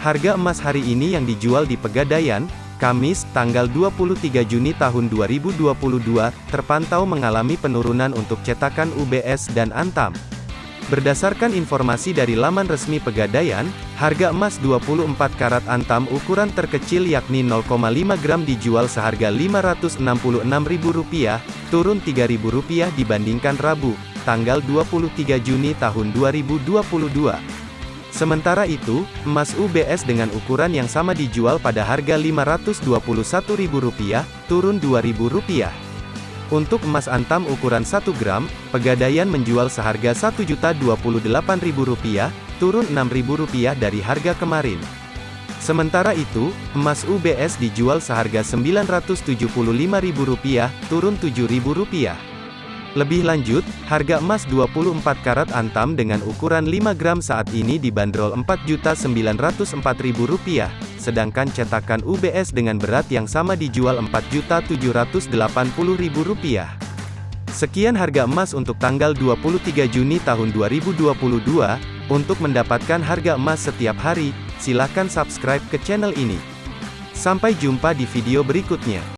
Harga emas hari ini yang dijual di Pegadaian, Kamis, tanggal 23 Juni tahun 2022, terpantau mengalami penurunan untuk cetakan UBS dan Antam. Berdasarkan informasi dari laman resmi Pegadaian, harga emas 24 karat Antam ukuran terkecil yakni 0,5 gram dijual seharga Rp566.000, turun Rp3.000 dibandingkan Rabu, tanggal 23 Juni tahun 2022. Sementara itu, emas UBS dengan ukuran yang sama dijual pada harga Rp521.000, turun Rp2.000. Untuk emas antam ukuran 1 gram, Pegadaian menjual seharga Rp1.028.000, turun Rp6.000 dari harga kemarin. Sementara itu, emas UBS dijual seharga Rp975.000, turun Rp7.000. Lebih lanjut, harga emas 24 karat antam dengan ukuran 5 gram saat ini dibanderol Rp4.904.000, sedangkan cetakan UBS dengan berat yang sama dijual Rp4.780.000. Sekian harga emas untuk tanggal 23 Juni tahun 2022. Untuk mendapatkan harga emas setiap hari, silakan subscribe ke channel ini. Sampai jumpa di video berikutnya.